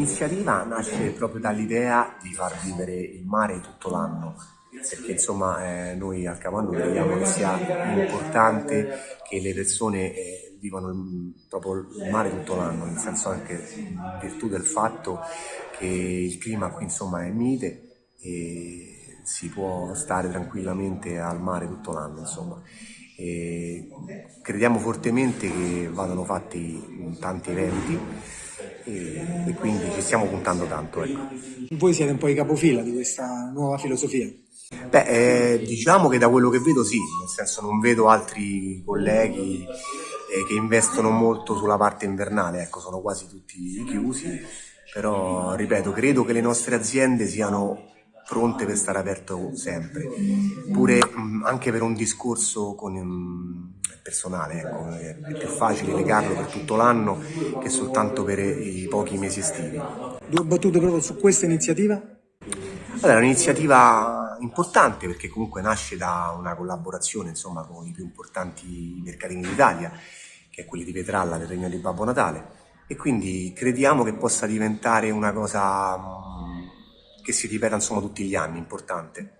l'iniziativa nasce proprio dall'idea di far vivere il mare tutto l'anno, perché insomma eh, noi al Capanno crediamo che sia importante che le persone eh, vivano il, proprio il mare tutto l'anno, nel senso anche in virtù del fatto che il clima qui insomma è mite e si può stare tranquillamente al mare tutto l'anno insomma. E crediamo fortemente che vadano fatti tanti eventi e, e quindi ci stiamo puntando tanto. Ecco. Voi siete un po' i capofila di questa nuova filosofia. Beh, eh, diciamo che da quello che vedo sì, nel senso non vedo altri colleghi eh, che investono molto sulla parte invernale, ecco, sono quasi tutti chiusi, però ripeto, credo che le nostre aziende siano pronte per stare aperto sempre, pure mh, anche per un discorso con um, personale, ecco, è più facile legarlo per tutto l'anno che soltanto per i pochi mesi estivi. Due battute proprio su questa iniziativa? Allora, è un'iniziativa importante perché comunque nasce da una collaborazione insomma, con i più importanti mercatini d'Italia, che è quelli di Petralla del Regno di Babbo Natale, e quindi crediamo che possa diventare una cosa che si ripeta insomma tutti gli anni, importante.